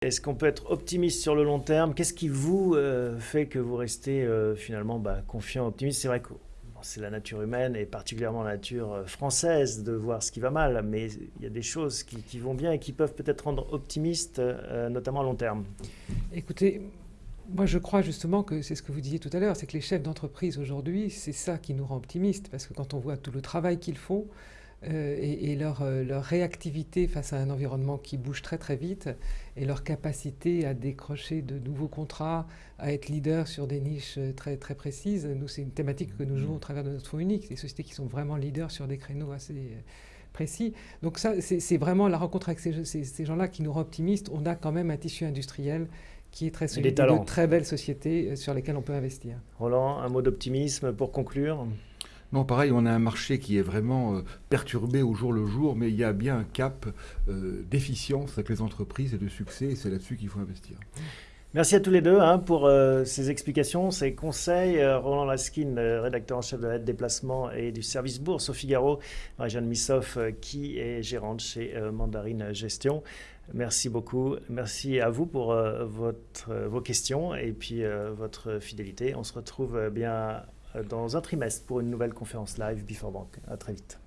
Est-ce qu'on peut être optimiste sur le long terme? Qu'est-ce qui vous euh, fait que vous restez euh, finalement bah, confiant, optimiste? C'est vrai que c'est la nature humaine et particulièrement la nature euh, française de voir ce qui va mal, mais il y a des choses qui, vont bien et qui peuvent peut-être rendre optimiste, notamment à long terme. Écoutez, moi je crois justement que c'est ce que vous disiez tout à l'heure, c'est que les chefs d'entreprise aujourd'hui, c'est ça qui nous rend optimistes, parce que quand on voit tout le travail qu'ils font, euh, et, leur, euh, leur, réactivité face à un environnement qui bouge très très vite et leur capacité à décrocher de nouveaux contrats, à être leader sur des niches euh, très, très précises. Nous, c'est une thématique que nous jouons au travers de notre fonds unique, des sociétés qui sont vraiment leaders sur des créneaux assez précis. Donc ça, c'est vraiment la rencontre avec ces, ces, gens-là qui nous rend optimistes. On a quand même un tissu industriel qui est très solide, de très belles sociétés sur lesquelles on peut investir. Roland, un mot d'optimisme pour conclure? Non, pareil, on a un marché qui est vraiment euh, perturbé au jour le jour, mais il y a bien un cap euh, d'efficience avec les entreprises et de succès, et c'est là-dessus qu'il faut investir. Merci à tous les deux hein, pour euh, ces explications, ces conseils. Roland Laskin, rédacteur en chef de la déplacement et du service bourse au Figaro. Marie-Jeanne Missoff, qui est gérante chez Mandarine Gestion. Merci beaucoup. Merci à vous pour vos questions et puis votre fidélité. On se retrouve bien dans un trimestre pour une nouvelle conférence live Before Bank. À très vite.